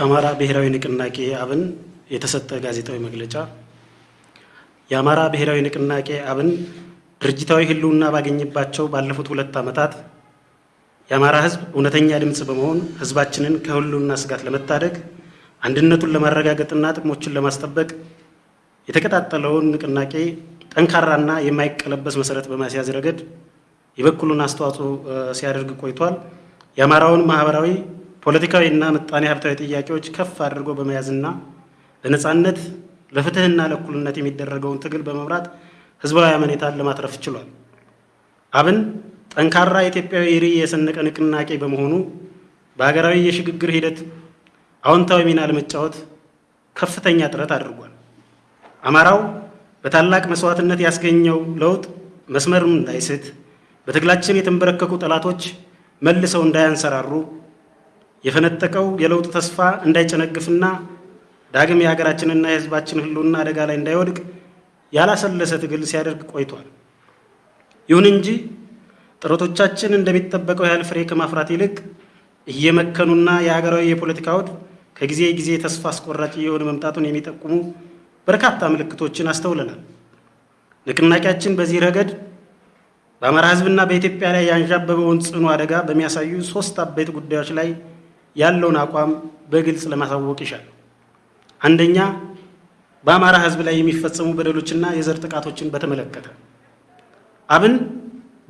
ከአማራ ብሔራዊ ንቅናቄ አብን የተሰጠ ጋዜጣዊ መግለጫ። የአማራ ብሔራዊ ንቅናቄ አብን ድርጅታዊ ሕልውና ባገኘባቸው ባለፉት ሁለት ዓመታት የአማራ ሕዝብ እውነተኛ ድምፅ በመሆን ሕዝባችንን ከሕልውና ስጋት ለመታደግ አንድነቱን ለማረጋገጥና ጥቅሞችን ለማስጠበቅ የተቀጣጠለውን ንቅናቄ ጠንካራና የማይቀለበስ መሰረት በማስያዝ ረገድ የበኩሉን አስተዋጽኦ ሲያደርግ ቆይቷል። የአማራውን ማህበራዊ ፖለቲካዊ እና ምጣኔ ሀብታዊ ጥያቄዎች ከፍ አድርጎ በመያዝና ለነፃነት ለፍትህና ለእኩልነት የሚደረገውን ትግል በመምራት ህዝባዊ አመኔታን ለማትረፍ ችሏል። አብን ጠንካራ ኢትዮጵያዊ ርዕይ የሰነቀ ንቅናቄ በመሆኑ በሀገራዊ የሽግግር ሂደት አዎንታዊ ሚና ለመጫወት ከፍተኛ ጥረት አድርጓል። አማራው በታላቅ መስዋዕትነት ያስገኘው ለውጥ መስመሩን እንዳይስት በትግላችን የተንበረከኩ ጠላቶች መልሰው እንዳያንሰራሩ የፈነጠቀው የለውጥ ተስፋ እንዳይጨነግፍና ዳግም የሀገራችንና የህዝባችን ህልውና አደጋ ላይ እንዳይወድቅ ያላሰለሰ ትግል ሲያደርግ ቆይቷል። ይሁን እንጂ ጥረቶቻችን እንደሚጠበቀው ያህል ፍሬ ከማፍራት ይልቅ እየመከኑና የሀገራዊ የፖለቲካ አውድ ከጊዜ ጊዜ ተስፋ አስቆራጭ እየሆነ መምጣቱን የሚጠቁሙ በርካታ ምልክቶችን አስተውለናል። ንቅናቄያችን በዚህ ረገድ በአማራ ህዝብና በኢትዮጵያ ላይ ያንዣበበውን ጽኑ አደጋ በሚያሳዩ ሶስት አበይት ጉዳዮች ላይ ያለውን አቋም በግልጽ ለማሳወቅ ይሻል። አንደኛ፣ በአማራ ህዝብ ላይ የሚፈጸሙ በደሎችና የዘር ጥቃቶችን በተመለከተ አብን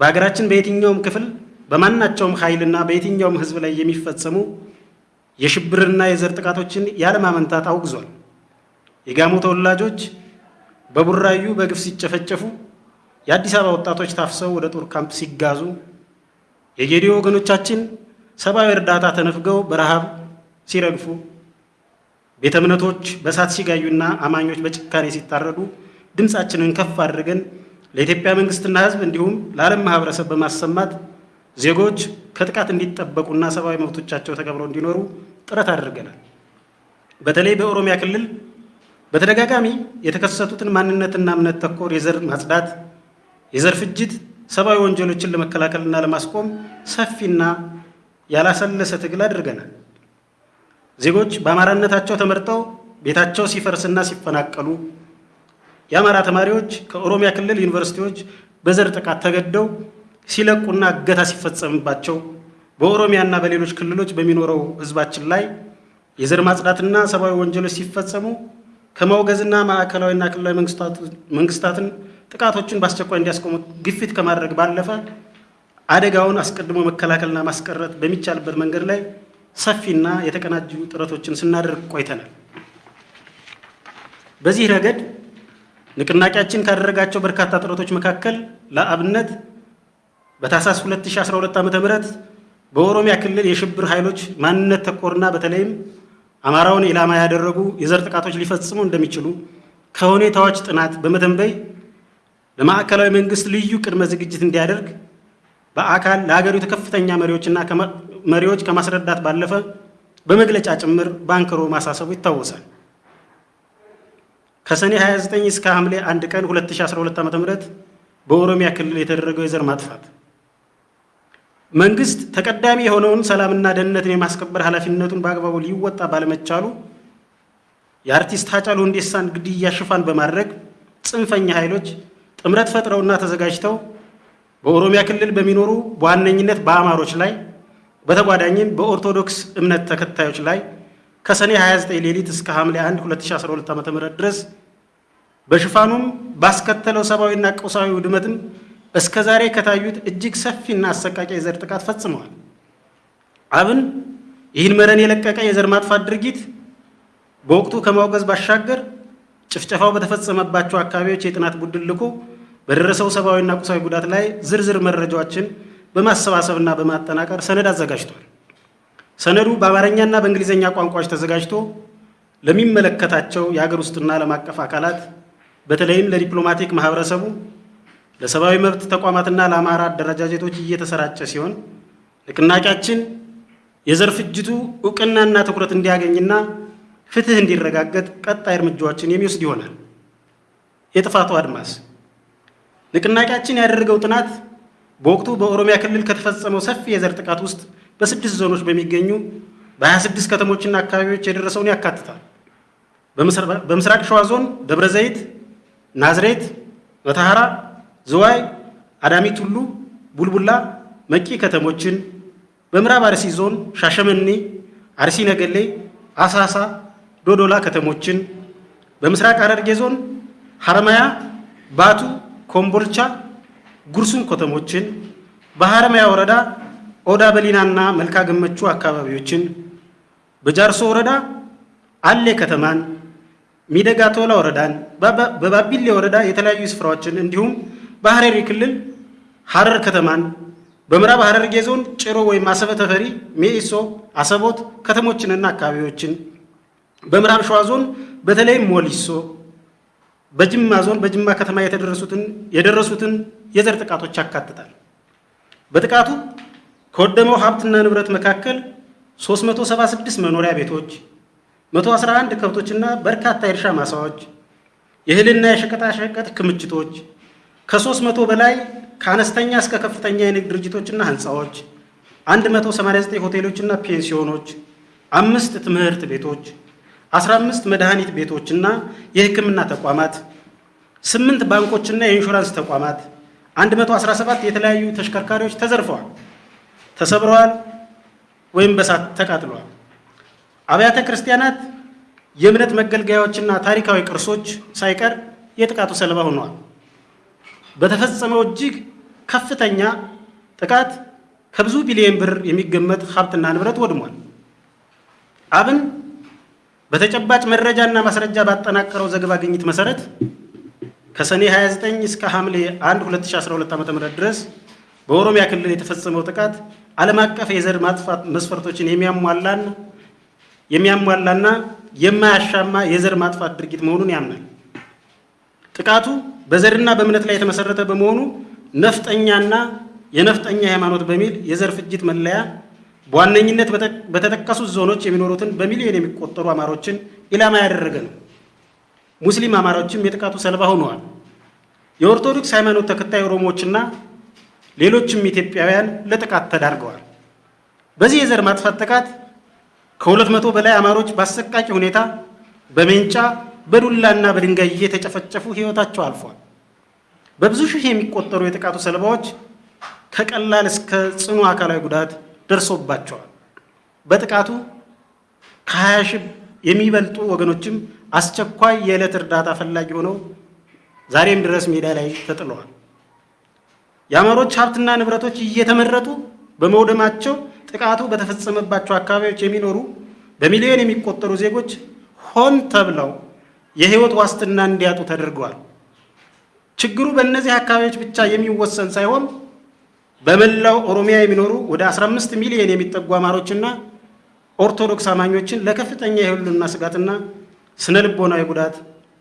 በሀገራችን በየትኛውም ክፍል በማናቸውም ኃይልና በየትኛውም ህዝብ ላይ የሚፈጸሙ የሽብርና የዘር ጥቃቶችን ያለማመንታት አውግዟል። የጋሞ ተወላጆች በቡራዩ በግፍ ሲጨፈጨፉ፣ የአዲስ አበባ ወጣቶች ታፍሰው ወደ ጦር ካምፕ ሲጋዙ፣ የጌዲዮ ወገኖቻችን ሰብአዊ እርዳታ ተነፍገው በረሃብ ሲረግፉ፣ ቤተ እምነቶች በእሳት ሲጋዩና አማኞች በጭካኔ ሲታረዱ ድምፃችንን ከፍ አድርገን ለኢትዮጵያ መንግስትና ህዝብ እንዲሁም ለዓለም ማህበረሰብ በማሰማት ዜጎች ከጥቃት እንዲጠበቁና ሰብአዊ መብቶቻቸው ተከብረው እንዲኖሩ ጥረት አድርገናል። በተለይ በኦሮሚያ ክልል በተደጋጋሚ የተከሰቱትን ማንነትና እምነት ተኮር የዘር ማጽዳት፣ የዘር ፍጅት፣ ሰብአዊ ወንጀሎችን ለመከላከልና ለማስቆም ሰፊና ያላሰለሰ ትግል አድርገናል። ዜጎች በአማራነታቸው ተመርጠው ቤታቸው ሲፈርስና ሲፈናቀሉ፣ የአማራ ተማሪዎች ከኦሮሚያ ክልል ዩኒቨርሲቲዎች በዘር ጥቃት ተገደው ሲለቁና እገታ ሲፈጸምባቸው፣ በኦሮሚያና በሌሎች ክልሎች በሚኖረው ህዝባችን ላይ የዘር ማጽዳትና ሰብአዊ ወንጀሎች ሲፈጸሙ ከማውገዝና ማዕከላዊና ክልላዊ መንግስታትን ጥቃቶችን በአስቸኳይ እንዲያስቆሙ ግፊት ከማድረግ ባለፈ አደጋውን አስቀድሞ መከላከልና ማስቀረት በሚቻልበት መንገድ ላይ ሰፊና የተቀናጁ ጥረቶችን ስናደርግ ቆይተናል። በዚህ ረገድ ንቅናቄያችን ካደረጋቸው በርካታ ጥረቶች መካከል ለአብነት በታህሳስ 2012 ዓ.ም በኦሮሚያ ክልል የሽብር ኃይሎች ማንነት ተኮርና በተለይም አማራውን ኢላማ ያደረጉ የዘር ጥቃቶች ሊፈጽሙ እንደሚችሉ ከሁኔታዎች ጥናት በመተንበይ ለማዕከላዊ መንግስት ልዩ ቅድመ ዝግጅት እንዲያደርግ በአካል ለሀገሪቱ ከፍተኛ መሪዎችና መሪዎች ከማስረዳት ባለፈ በመግለጫ ጭምር ባንክሮ ማሳሰቡ ይታወሳል። ከሰኔ 29 እስከ ሐምሌ 1 ቀን 2012 ዓ.ም በኦሮሚያ ክልል የተደረገው የዘር ማጥፋት መንግስት ተቀዳሚ የሆነውን ሰላምና ደህንነትን የማስከበር ኃላፊነቱን በአግባቡ ሊወጣ ባለመቻሉ የአርቲስት ሃጫሉ ሁንዴሳን ግድያ ሽፋን በማድረግ ጽንፈኛ ኃይሎች ጥምረት ፈጥረውና ተዘጋጅተው በኦሮሚያ ክልል በሚኖሩ በዋነኝነት በአማሮች ላይ በተጓዳኝም በኦርቶዶክስ እምነት ተከታዮች ላይ ከሰኔ 29 ሌሊት እስከ ሐምሌ 1 2012 ዓ.ም ድረስ በሽፋኑም ባስከተለው ሰብአዊና ቁሳዊ ውድመትም እስከ ዛሬ ከታዩት እጅግ ሰፊና አሰቃቂ የዘር ጥቃት ፈጽመዋል። አብን ይህን መረን የለቀቀ የዘር ማጥፋት ድርጊት በወቅቱ ከማውገዝ ባሻገር ጭፍጨፋው በተፈጸመባቸው አካባቢዎች የጥናት ቡድን ልኮ በደረሰው ሰብአዊና ቁሳዊ ጉዳት ላይ ዝርዝር መረጃዎችን በማሰባሰብና በማጠናቀር ሰነድ አዘጋጅቷል። ሰነዱ በአማርኛና በእንግሊዝኛ ቋንቋዎች ተዘጋጅቶ ለሚመለከታቸው የሀገር ውስጥና ዓለም አቀፍ አካላት በተለይም ለዲፕሎማቲክ ማህበረሰቡ፣ ለሰብአዊ መብት ተቋማትና ለአማራ አደረጃጀቶች እየተሰራጨ ሲሆን ንቅናቄያችን የዘር ፍጅቱ እውቅናና ትኩረት እንዲያገኝና ፍትህ እንዲረጋገጥ ቀጣይ እርምጃዎችን የሚወስድ ይሆናል። የጥፋቱ አድማስ ንቅናቄያችን ያደረገው ጥናት በወቅቱ በኦሮሚያ ክልል ከተፈጸመው ሰፊ የዘር ጥቃት ውስጥ በስድስት ዞኖች በሚገኙ በ26 ከተሞችና አካባቢዎች የደረሰውን ያካትታል። በምስራቅ ሸዋ ዞን ደብረ ዘይት፣ ናዝሬት፣ መተሐራ፣ ዝዋይ፣ አዳሚ ቱሉ፣ ቡልቡላ፣ መቂ ከተሞችን፣ በምዕራብ አርሲ ዞን ሻሸመኔ፣ አርሲ ነገሌ፣ አሳሳ፣ ዶዶላ ከተሞችን፣ በምስራቅ ሐረርጌ ዞን ሐረማያ፣ ባቱ፣ ኮምቦልቻ፣ ጉርሱም ከተሞችን፣ በሐረማያ ወረዳ ኦዳ በሊናና መልካ ገመቹ አካባቢዎችን፣ በጃርሶ ወረዳ አሌ ከተማን፣ ሚደጋ ቶላ ወረዳን፣ በባቢሌ ወረዳ የተለያዩ ስፍራዎችን እንዲሁም በሐረሪ ክልል ሐረር ከተማን፣ በምዕራብ ሐረርጌ ዞን ጭሮ ወይም አሰበ ተፈሪ፣ ሜኢሶ፣ አሰቦት ከተሞችንና አካባቢዎችን፣ በምዕራብ ሸዋ ዞን በተለይም ሞሊሶ፣ በጅማ ዞን በጅማ ከተማ የደረሱትን የዘር ጥቃቶች ያካትታል። በጥቃቱ ከወደመው ሀብትና ንብረት መካከል 376 መኖሪያ ቤቶች፣ 111 ከብቶችና በርካታ የእርሻ ማሳዎች፣ የእህልና የሸቀጣሸቀጥ ክምችቶች፣ ከ300 በላይ ከአነስተኛ እስከ ከፍተኛ የንግድ ድርጅቶችና ህንፃዎች፣ 189 ሆቴሎችና ፔንሲዮኖች፣ አምስት ትምህርት ቤቶች፣ 15 መድኃኒት ቤቶችና የሕክምና ተቋማት፣ ስምንት ባንኮችና የኢንሹራንስ ተቋማት፣ 117 የተለያዩ ተሽከርካሪዎች ተዘርፈዋል፣ ተሰብረዋል ወይም በሳት ተቃጥለዋል። አብያተ ክርስቲያናት፣ የእምነት መገልገያዎችና ታሪካዊ ቅርሶች ሳይቀር የጥቃቱ ሰለባ ሆነዋል። በተፈጸመው እጅግ ከፍተኛ ጥቃት ከብዙ ቢሊዮን ብር የሚገመት ሀብትና ንብረት ወድሟል። አብን በተጨባጭ መረጃና ማስረጃ ባጠናቀረው ዘገባ ግኝት መሰረት ከሰኔ 29 እስከ ሐምሌ 1 2012 ዓ.ም ድረስ በኦሮሚያ ክልል የተፈጸመው ጥቃት ዓለም አቀፍ የዘር ማጥፋት መስፈርቶችን የሚያሟላና የሚያሟላና የማያሻማ የዘር ማጥፋት ድርጊት መሆኑን ያምናል። ጥቃቱ በዘርና በእምነት ላይ የተመሰረተ በመሆኑ ነፍጠኛና የነፍጠኛ ሃይማኖት በሚል የዘር ፍጅት መለያ በዋነኝነት በተጠቀሱት ዞኖች የሚኖሩትን በሚሊዮን የሚቆጠሩ አማሮችን ኢላማ ያደረገ ነው። ሙስሊም አማራዎችም የጥቃቱ ሰለባ ሆነዋል። የኦርቶዶክስ ሃይማኖት ተከታይ ኦሮሞዎችና ሌሎችም ኢትዮጵያውያን ለጥቃት ተዳርገዋል። በዚህ የዘር ማጥፋት ጥቃት ከሁለት መቶ በላይ አማሮች በአሰቃቂ ሁኔታ በሜንጫ በዱላና በድንጋይ እየተጨፈጨፉ ሕይወታቸው አልፏል። በብዙ ሺህ የሚቆጠሩ የጥቃቱ ሰለባዎች ከቀላል እስከ ጽኑ አካላዊ ጉዳት ደርሶባቸዋል። በጥቃቱ ከ20 ሺህ የሚበልጡ ወገኖችም አስቸኳይ የዕለት እርዳታ ፈላጊ ሆነው ዛሬም ድረስ ሜዳ ላይ ተጥለዋል። የአማሮች ሀብትና ንብረቶች እየተመረጡ በመውደማቸው ጥቃቱ በተፈጸመባቸው አካባቢዎች የሚኖሩ በሚሊዮን የሚቆጠሩ ዜጎች ሆን ተብለው የሕይወት ዋስትና እንዲያጡ ተደርገዋል። ችግሩ በእነዚህ አካባቢዎች ብቻ የሚወሰን ሳይሆን በመላው ኦሮሚያ የሚኖሩ ወደ 15 ሚሊዮን የሚጠጉ አማሮችና ኦርቶዶክስ አማኞችን ለከፍተኛ የህልውና ስጋትና ስነ ልቦናዊ ጉዳት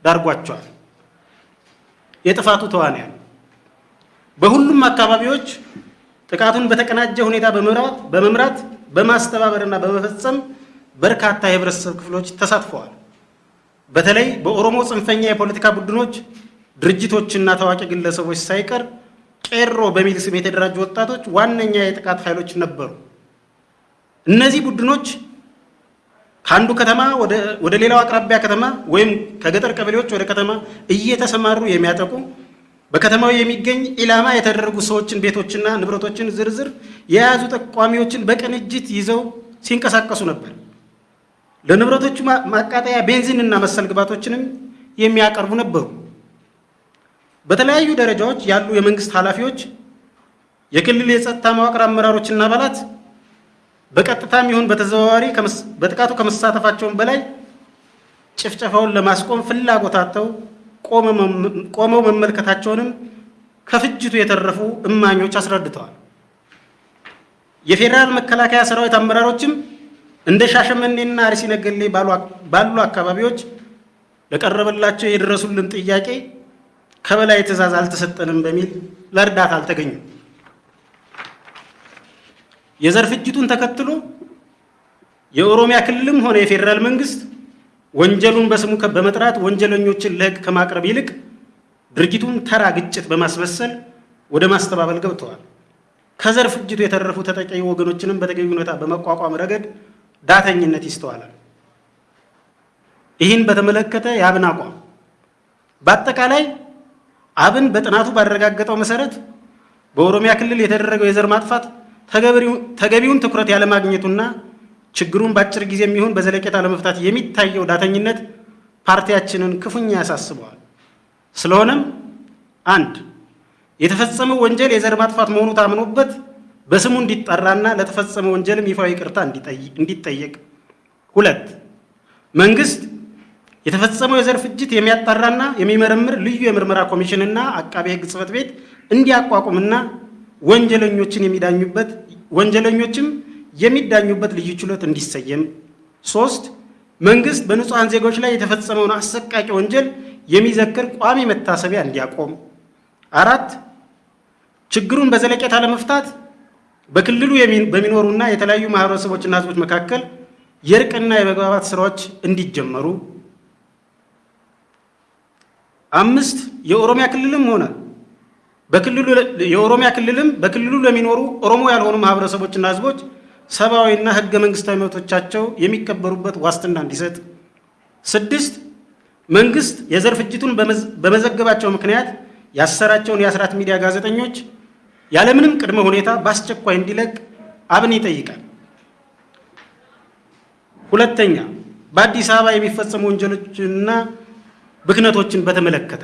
ዳርጓቸዋል። የጥፋቱ ተዋንያን በሁሉም አካባቢዎች ጥቃቱን በተቀናጀ ሁኔታ በመምራት በማስተባበርና በመፈጸም በርካታ የህብረተሰብ ክፍሎች ተሳትፈዋል። በተለይ በኦሮሞ ጽንፈኛ የፖለቲካ ቡድኖች ድርጅቶችና ታዋቂ ግለሰቦች ሳይቀር ቄሮ በሚል ስም የተደራጁ ወጣቶች ዋነኛ የጥቃት ኃይሎች ነበሩ። እነዚህ ቡድኖች ከአንዱ ከተማ ወደ ሌላው አቅራቢያ ከተማ ወይም ከገጠር ቀበሌዎች ወደ ከተማ እየተሰማሩ የሚያጠቁ በከተማው የሚገኝ ኢላማ የተደረጉ ሰዎችን፣ ቤቶችና ንብረቶችን ዝርዝር የያዙ ጠቋሚዎችን በቅንጅት ይዘው ሲንቀሳቀሱ ነበር። ለንብረቶቹ ማቃጠያ ቤንዚን እና መሰል ግባቶችንም የሚያቀርቡ ነበሩ። በተለያዩ ደረጃዎች ያሉ የመንግስት ኃላፊዎች፣ የክልል የጸጥታ መዋቅር አመራሮችና አባላት በቀጥታም ይሁን በተዘዋዋሪ በጥቃቱ ከመሳተፋቸውን በላይ ጭፍጨፋውን ለማስቆም ፍላጎት አጥተው ቆመው መመልከታቸውንም ከፍጅቱ የተረፉ እማኞች አስረድተዋል። የፌዴራል መከላከያ ሰራዊት አመራሮችም እንደ ሻሸመኔና አርሲ ነገሌ ባሉ አካባቢዎች ለቀረበላቸው የደረሱልን ጥያቄ ከበላይ ትዕዛዝ አልተሰጠንም በሚል ለእርዳታ አልተገኙም። የዘር ፍጅቱን ተከትሎ የኦሮሚያ ክልልም ሆነ የፌዴራል መንግስት ወንጀሉን በስሙ በመጥራት ወንጀለኞችን ለሕግ ከማቅረብ ይልቅ ድርጊቱን ተራ ግጭት በማስመሰል ወደ ማስተባበል ገብተዋል። ከዘር ፍጅቱ የተረፉ ተጠቂ ወገኖችንም በተገቢ ሁኔታ በመቋቋም ረገድ ዳተኝነት ይስተዋላል። ይህን በተመለከተ የአብን አቋም በአጠቃላይ አብን በጥናቱ ባረጋገጠው መሰረት በኦሮሚያ ክልል የተደረገው የዘር ማጥፋት ተገቢውን ትኩረት ያለማግኘቱና ችግሩን በአጭር ጊዜ የሚሆን በዘለቄታ ለመፍታት የሚታየው ዳተኝነት ፓርቲያችንን ክፉኛ ያሳስበዋል። ስለሆነም አንድ የተፈጸመው ወንጀል የዘር ማጥፋት መሆኑ ታምኖበት በስሙ እንዲጠራና ለተፈጸመ ወንጀልም ይፋዊ ይቅርታ እንዲጠየቅ። ሁለት መንግስት የተፈጸመው የዘር ፍጅት የሚያጣራና የሚመረምር ልዩ የምርመራ ኮሚሽንና አቃቤ ሕግ ጽሕፈት ቤት እንዲያቋቁምና ወንጀለኞችን የሚዳኙበት ወንጀለኞችም የሚዳኙበት ልዩ ችሎት እንዲሰየም። ሶስት መንግስት በንጹሐን ዜጎች ላይ የተፈጸመውን አሰቃቂ ወንጀል የሚዘክር ቋሚ መታሰቢያ እንዲያቆም። አራት ችግሩን በዘለቄታ ለመፍታት በክልሉ በሚኖሩና የተለያዩ ማህበረሰቦችና ህዝቦች መካከል የእርቅና የመግባባት ስራዎች እንዲጀመሩ። አምስት የኦሮሚያ ክልልም ሆነ በክልሉ የኦሮሚያ ክልልም በክልሉ ለሚኖሩ ኦሮሞ ያልሆኑ ማህበረሰቦችና ህዝቦች ሰብአዊና ህገ መንግስታዊ መብቶቻቸው የሚከበሩበት ዋስትና እንዲሰጥ። ስድስት መንግስት የዘር ፍጅቱን በመዘገባቸው ምክንያት ያሰራቸውን የአስራት ሚዲያ ጋዜጠኞች ያለምንም ቅድመ ሁኔታ በአስቸኳይ እንዲለቅ አብን ይጠይቃል። ሁለተኛ በአዲስ አበባ የሚፈጸሙ ወንጀሎችንና ብክነቶችን በተመለከተ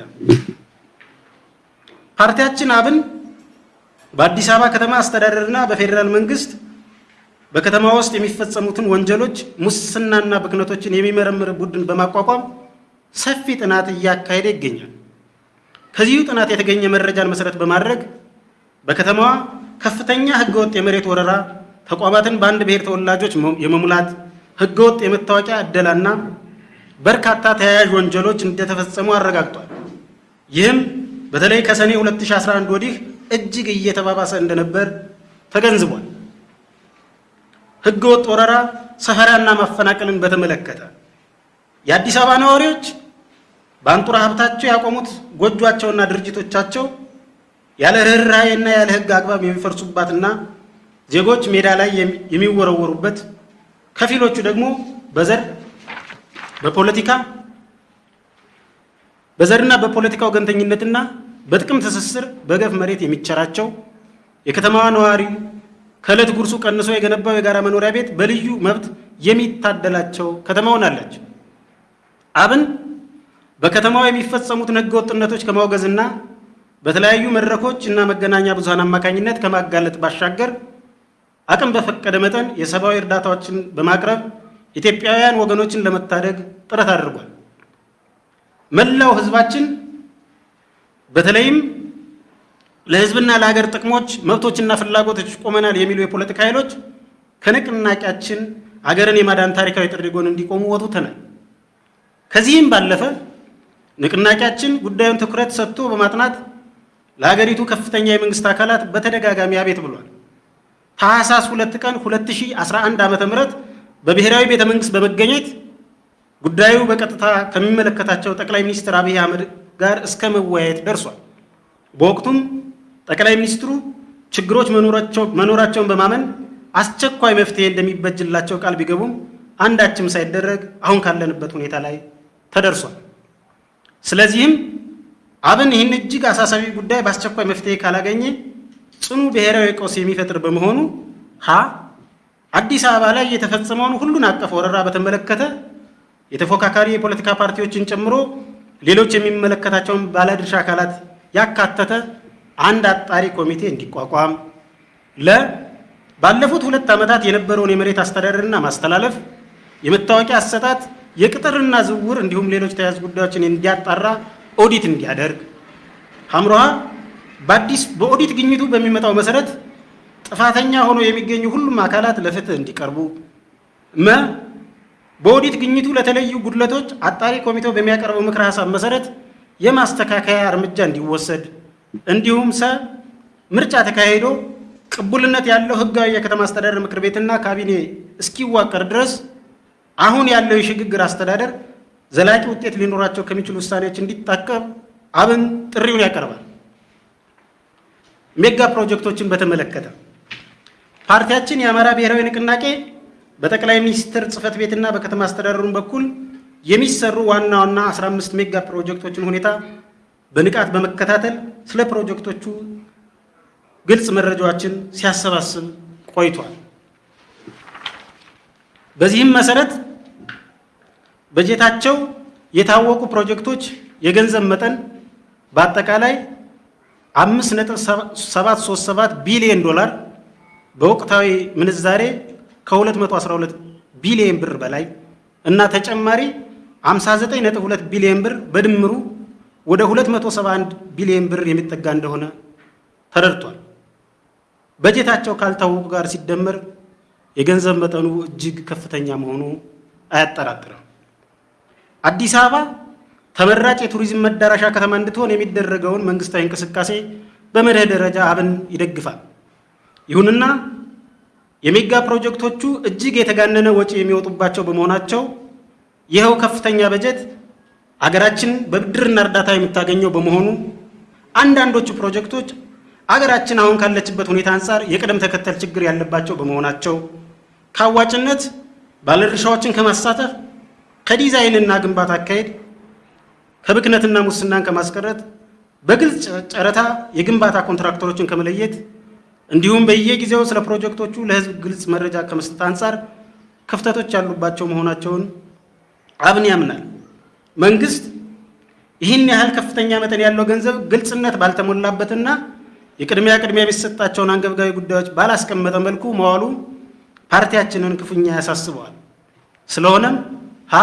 ፓርቲያችን አብን በአዲስ አበባ ከተማ አስተዳደርና በፌዴራል መንግስት በከተማ ውስጥ የሚፈጸሙትን ወንጀሎች፣ ሙስናና ብክነቶችን የሚመረምር ቡድን በማቋቋም ሰፊ ጥናት እያካሄደ ይገኛል። ከዚሁ ጥናት የተገኘ መረጃን መሰረት በማድረግ በከተማዋ ከፍተኛ ህገወጥ የመሬት ወረራ፣ ተቋማትን በአንድ ብሔር ተወላጆች የመሙላት፣ ህገወጥ የመታወቂያ እደላና በርካታ ተያያዥ ወንጀሎች እንደተፈጸሙ አረጋግጧል። ይህም በተለይ ከሰኔ 2011 ወዲህ እጅግ እየተባባሰ እንደነበር ተገንዝቧል። ህገወጥ ወረራ፣ ሰፈራና ማፈናቀልን በተመለከተ የአዲስ አበባ ነዋሪዎች በአንጡራ ሀብታቸው ያቆሙት ጎጇቸውና ድርጅቶቻቸው ያለ ርኅራኄና ያለ ህግ አግባብ የሚፈርሱባትና ዜጎች ሜዳ ላይ የሚወረወሩበት ከፊሎቹ ደግሞ በዘር በፖለቲካ በዘርና በፖለቲካ ወገንተኝነትና በጥቅም ትስስር በገፍ መሬት የሚቸራቸው የከተማዋ ነዋሪ ከዕለት ጉርሱ ቀንሶ የገነባው የጋራ መኖሪያ ቤት በልዩ መብት የሚታደላቸው ከተማ ሆናለች። አብን በከተማዋ የሚፈጸሙትን ህገ ወጥነቶች ከማውገዝና በተለያዩ መድረኮች እና መገናኛ ብዙሃን አማካኝነት ከማጋለጥ ባሻገር አቅም በፈቀደ መጠን የሰብአዊ እርዳታዎችን በማቅረብ ኢትዮጵያውያን ወገኖችን ለመታደግ ጥረት አድርጓል። መላው ህዝባችን በተለይም ለህዝብና ለሀገር ጥቅሞች መብቶችና ፍላጎቶች ቆመናል የሚሉ የፖለቲካ ኃይሎች ከንቅናቄያችን አገርን የማዳን ታሪካዊ ጥሪ ጎን እንዲቆሙ ወትውተናል። ከዚህም ባለፈ ንቅናቄያችን ጉዳዩን ትኩረት ሰጥቶ በማጥናት ለሀገሪቱ ከፍተኛ የመንግስት አካላት በተደጋጋሚ አቤት ብሏል። ታህሳስ ሁለት ቀን 2011 ዓ ም በብሔራዊ ቤተ መንግስት በመገኘት ጉዳዩ በቀጥታ ከሚመለከታቸው ጠቅላይ ሚኒስትር አብይ አህመድ ጋር እስከ መወያየት ደርሷል። በወቅቱም ጠቅላይ ሚኒስትሩ ችግሮች መኖራቸውን በማመን አስቸኳይ መፍትሄ እንደሚበጅላቸው ቃል ቢገቡም አንዳችም ሳይደረግ አሁን ካለንበት ሁኔታ ላይ ተደርሷል። ስለዚህም አብን ይህን እጅግ አሳሳቢ ጉዳይ በአስቸኳይ መፍትሄ ካላገኘ ጽኑ ብሔራዊ ቀውስ የሚፈጥር በመሆኑ ሀ አዲስ አበባ ላይ የተፈጸመውን ሁሉን አቀፍ ወረራ በተመለከተ የተፎካካሪ የፖለቲካ ፓርቲዎችን ጨምሮ ሌሎች የሚመለከታቸውን ባለድርሻ አካላት ያካተተ አንድ አጣሪ ኮሚቴ እንዲቋቋም፣ ለ ባለፉት ሁለት ዓመታት የነበረውን የመሬት አስተዳደርና ማስተላለፍ፣ የመታወቂያ አሰጣጥ፣ የቅጥርና ዝውውር እንዲሁም ሌሎች ተያያዥ ጉዳዮችን እንዲያጣራ ኦዲት እንዲያደርግ፣ ሐምሮሃ በአዲስ በኦዲት ግኝቱ በሚመጣው መሰረት ጥፋተኛ ሆኖ የሚገኙ ሁሉም አካላት ለፍትህ እንዲቀርቡ፣ መ በኦዲት ግኝቱ ለተለዩ ጉድለቶች አጣሪ ኮሚቴው በሚያቀርበው ምክረ ሀሳብ መሰረት የማስተካከያ እርምጃ እንዲወሰድ፣ እንዲሁም ሰ ምርጫ ተካሂዶ ቅቡልነት ያለው ህጋዊ የከተማ አስተዳደር ምክር ቤትና ካቢኔ እስኪዋቀር ድረስ አሁን ያለው የሽግግር አስተዳደር ዘላቂ ውጤት ሊኖራቸው ከሚችሉ ውሳኔዎች እንዲታቀብ አብን ጥሪውን ያቀርባል። ሜጋ ፕሮጀክቶችን በተመለከተ ፓርቲያችን የአማራ ብሔራዊ ንቅናቄ በጠቅላይ ሚኒስትር ጽህፈት ቤትና በከተማ አስተዳደሩን በኩል የሚሰሩ ዋና ዋና 15 ሜጋ ፕሮጀክቶችን ሁኔታ በንቃት በመከታተል ስለ ፕሮጀክቶቹ ግልጽ መረጃዎችን ሲያሰባስብ ቆይቷል። በዚህም መሰረት በጀታቸው የታወቁ ፕሮጀክቶች የገንዘብ መጠን በአጠቃላይ 5.737 ቢሊዮን ዶላር በወቅታዊ ምንዛሬ ከ212 ቢሊዮን ብር በላይ እና ተጨማሪ 59.2 ቢሊዮን ብር በድምሩ ወደ 271 ቢሊዮን ብር የሚጠጋ እንደሆነ ተረድቷል። በጀታቸው ካልታወቁ ጋር ሲደመር የገንዘብ መጠኑ እጅግ ከፍተኛ መሆኑ አያጠራጥርም። አዲስ አበባ ተመራጭ የቱሪዝም መዳረሻ ከተማ እንድትሆን የሚደረገውን መንግስታዊ እንቅስቃሴ በመርህ ደረጃ አብን ይደግፋል። ይሁንና የሜጋ ፕሮጀክቶቹ እጅግ የተጋነነ ወጪ የሚወጡባቸው በመሆናቸው ይኸው ከፍተኛ በጀት አገራችን በብድርና እርዳታ የምታገኘው በመሆኑ አንዳንዶቹ ፕሮጀክቶች አገራችን አሁን ካለችበት ሁኔታ አንጻር የቅደም ተከተል ችግር ያለባቸው በመሆናቸው ከአዋጭነት ባለድርሻዎችን ከማሳተፍ ከዲዛይንና ግንባታ አካሄድ ከብክነትና ሙስናን ከማስቀረት በግልጽ ጨረታ የግንባታ ኮንትራክተሮችን ከመለየት እንዲሁም በየጊዜው ስለ ፕሮጀክቶቹ ለሕዝብ ግልጽ መረጃ ከመስጠት አንጻር ክፍተቶች ያሉባቸው መሆናቸውን አብን ያምናል። መንግስት ይህን ያህል ከፍተኛ መጠን ያለው ገንዘብ ግልጽነት ባልተሞላበትና የቅድሚያ ቅድሚያ የሚሰጣቸውን አንገብጋቢ ጉዳዮች ባላስቀመጠ መልኩ መዋሉ ፓርቲያችንን ክፉኛ ያሳስበዋል። ስለሆነም ሀ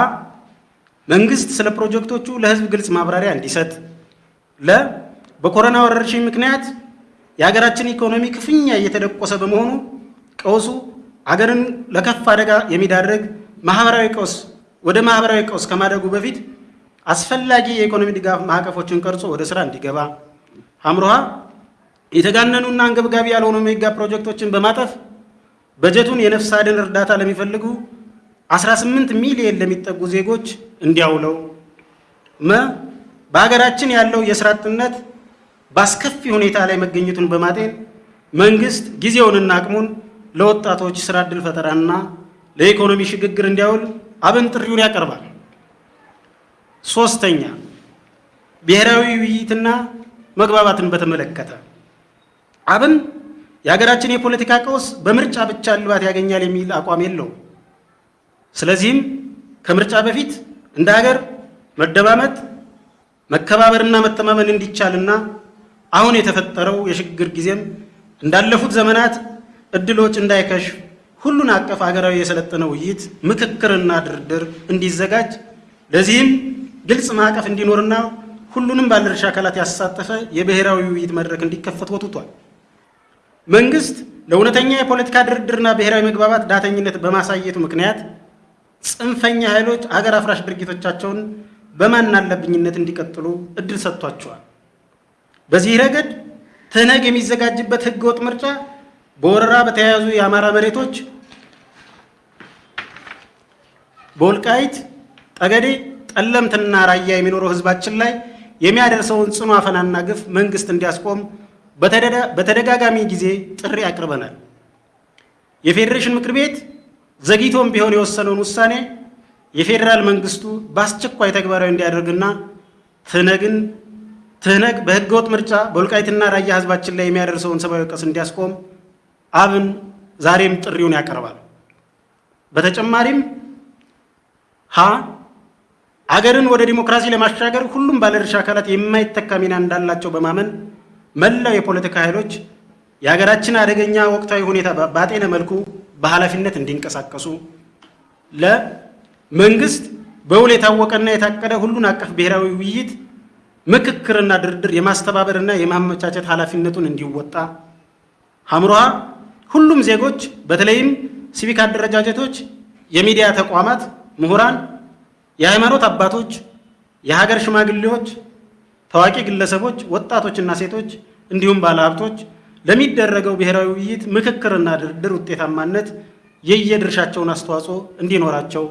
መንግስት ስለ ፕሮጀክቶቹ ለህዝብ ግልጽ ማብራሪያ እንዲሰጥ፣ ለ በኮሮና ወረርሽኝ ምክንያት የሀገራችን ኢኮኖሚ ክፉኛ እየተደቆሰ በመሆኑ ቀውሱ አገርን ለከፍ አደጋ የሚዳርግ ማህበራዊ ቀውስ ወደ ማህበራዊ ቀውስ ከማደጉ በፊት አስፈላጊ የኢኮኖሚ ድጋፍ ማዕቀፎችን ቀርጾ ወደ ስራ እንዲገባ፣ ሐምሮሃ የተጋነኑና አንገብጋቢ ያልሆኑ ሜጋ ፕሮጀክቶችን በማጠፍ በጀቱን የነፍስ አድን እርዳታ ለሚፈልጉ 18 ሚሊዮን ለሚጠጉ ዜጎች እንዲያውለው፣ መ በሀገራችን ያለው የስራ አጥነት በአስከፊ ሁኔታ ላይ መገኘቱን በማጤን መንግስት ጊዜውንና አቅሙን ለወጣቶች ስራ ዕድል ፈጠራና ለኢኮኖሚ ሽግግር እንዲያውል አብን ጥሪውን ያቀርባል። ሶስተኛ ብሔራዊ ውይይትና መግባባትን በተመለከተ አብን የሀገራችን የፖለቲካ ቀውስ በምርጫ ብቻ እልባት ያገኛል የሚል አቋም የለውም። ስለዚህም ከምርጫ በፊት እንደ ሀገር መደማመጥ፣ መከባበርና መተማመን እንዲቻልና አሁን የተፈጠረው የሽግግር ጊዜም እንዳለፉት ዘመናት እድሎች እንዳይከሽፍ ሁሉን አቀፍ ሀገራዊ የሰለጠነ ውይይት፣ ምክክርና ድርድር እንዲዘጋጅ ለዚህም ግልጽ ማዕቀፍ እንዲኖርና ሁሉንም ባለድርሻ አካላት ያሳተፈ የብሔራዊ ውይይት መድረክ እንዲከፈት ወትቷል። መንግስት ለእውነተኛ የፖለቲካ ድርድርና ብሔራዊ መግባባት ዳተኝነት በማሳየቱ ምክንያት ጽንፈኛ ኃይሎች አገር አፍራሽ ድርጊቶቻቸውን በማናለብኝነት እንዲቀጥሉ እድል ሰጥቷቸዋል። በዚህ ረገድ ትህነግ የሚዘጋጅበት ህገወጥ ምርጫ በወረራ በተያያዙ የአማራ መሬቶች በወልቃይት ጠገዴ፣ ጠለምትና ራያ የሚኖረው ህዝባችን ላይ የሚያደርሰውን ጽኑ አፈናና ግፍ መንግስት እንዲያስቆም በተደጋጋሚ ጊዜ ጥሪ አቅርበናል። የፌዴሬሽን ምክር ቤት ዘግይቶም ቢሆን የወሰነውን ውሳኔ የፌዴራል መንግስቱ በአስቸኳይ ተግባራዊ እንዲያደርግና ትህነግን ትህነግ በህገወጥ ምርጫ በወልቃይትና ራያ ህዝባችን ላይ የሚያደርሰውን ሰብአዊ ቀውስ እንዲያስቆም አብን ዛሬም ጥሪውን ያቀርባል። በተጨማሪም ሀ አገርን ወደ ዲሞክራሲ ለማሻገር ሁሉም ባለድርሻ አካላት የማይተካ ሚና እንዳላቸው በማመን መላው የፖለቲካ ኃይሎች የሀገራችን አደገኛ ወቅታዊ ሁኔታ ባጤነ መልኩ በኃላፊነት እንዲንቀሳቀሱ፣ ለመንግስት በውል የታወቀና የታቀደ ሁሉን አቀፍ ብሔራዊ ውይይት ምክክርና ድርድር የማስተባበርና የማመቻቸት ኃላፊነቱን እንዲወጣ፣ ሐምሮሃ ሁሉም ዜጎች በተለይም ሲቪክ አደረጃጀቶች፣ የሚዲያ ተቋማት፣ ምሁራን፣ የሃይማኖት አባቶች፣ የሀገር ሽማግሌዎች፣ ታዋቂ ግለሰቦች፣ ወጣቶችና ሴቶች እንዲሁም ባለሀብቶች ለሚደረገው ብሔራዊ ውይይት ምክክርና ድርድር ውጤታማነት የየድርሻቸውን አስተዋጽኦ እንዲኖራቸው፣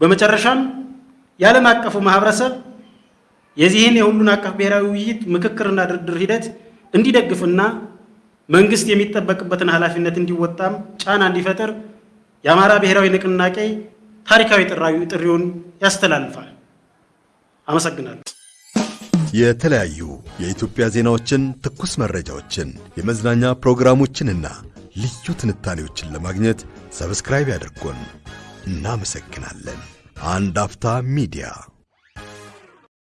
በመጨረሻም የዓለም አቀፉ ማህበረሰብ የዚህን የሁሉን አቀፍ ብሔራዊ ውይይት ምክክርና ድርድር ሂደት እንዲደግፍና መንግስት የሚጠበቅበትን ኃላፊነት እንዲወጣም ጫና እንዲፈጥር የአማራ ብሔራዊ ንቅናቄ ታሪካዊ ጥሪውን ያስተላልፋል። አመሰግናለሁ። የተለያዩ የኢትዮጵያ ዜናዎችን፣ ትኩስ መረጃዎችን፣ የመዝናኛ ፕሮግራሞችንና ልዩ ትንታኔዎችን ለማግኘት subscribe ያድርጉን። እናመሰግናለን። አንድ አፍታ ሚዲያ